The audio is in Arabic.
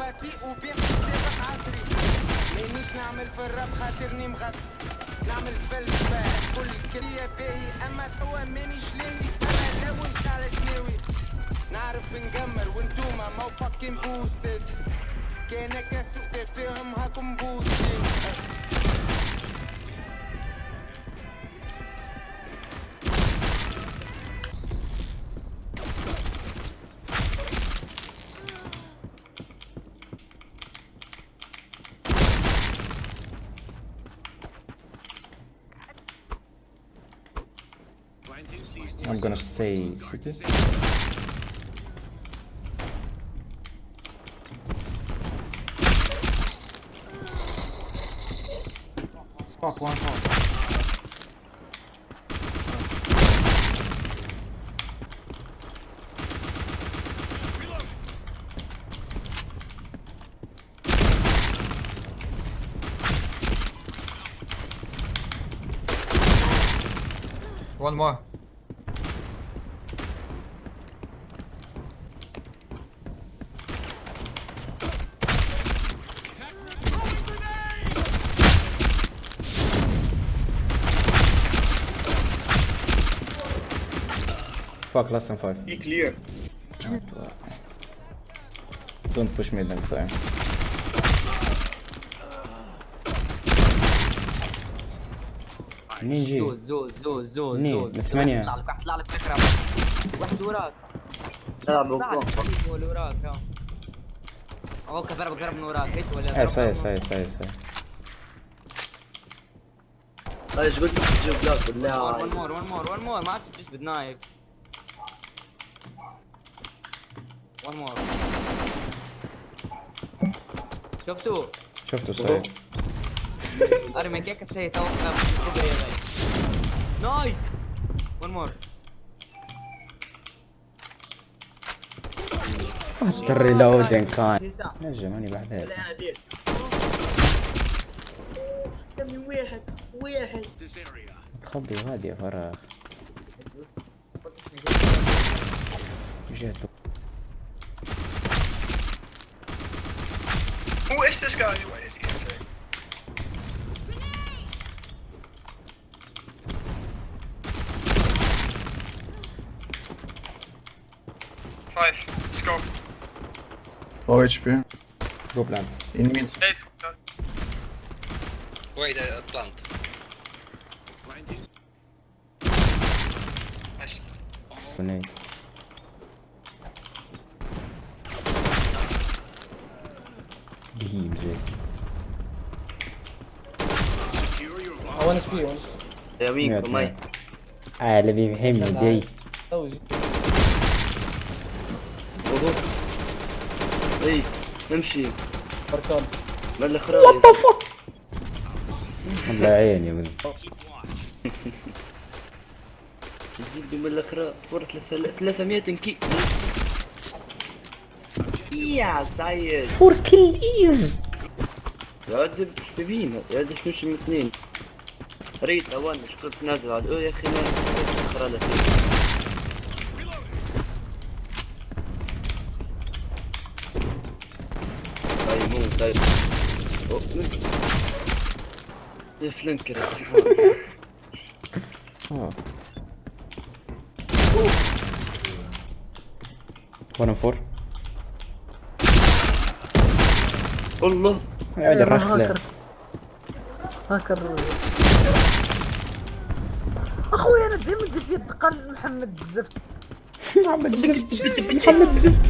بطيء وبيع سابق عصري مانيش نعمل في الراب خاطرني مغصب نعمل فلسفة كل كرية باهي اما توا مانيش لاهي أنا لون على شناوي نعرف نجمر وانتوما مو فاكين بوستد كانك سوء تفاهم هاكم بوستد I'm gonna stay city. Fuck, one shot. One more. Fuck, less than five. Be clear. Don't push me next time. منين جي؟ زوز زوز زوز زوز منين؟ زوز من ثمانية. طلع لك واحد طلع لك فكرة واحد وراك طلع بوكو وراك أوكي ضربك ضرب من وراك هيك ولا إيه صحيح صحيح صحيح صحيح إيش قلت لك تجيب بلاك ون مور ون مور ون مور ما عادش تجبد نايف ون مور شفتوا شفته صحيح. أرمي كيك سي توقف يا غي نايس! ون مور الريلودينج تايم نجم أنا دير دمي واحد واحد. تخبي غادي يا فراغ. جاتو What is this guy? Wait, is he insane? Five. Let's go. Low HP. Go plant. In mid. Eight. Wait, uh, plant. Nice. Grenade. يا وينكم ماي آه اللي بيفهمني دي وضوء اي نمشي بركان ما الاخرى الله عيني ولد يزيد من الاخرى فورة 300 كي. يا سعيد فور كل ايز يا ولد إيش تبين يا ولد إيش نمشي من اثنين. ريت اوان كنت نازل عاد. يا أخي ما لا فيه طيب مو طيب. الفلنكر 1 4 الله. يا ولد الرخلة هاكر. أخويا أنا ديما نزيد في الدقه محمد بزاف محمد الزفت محمد الزفت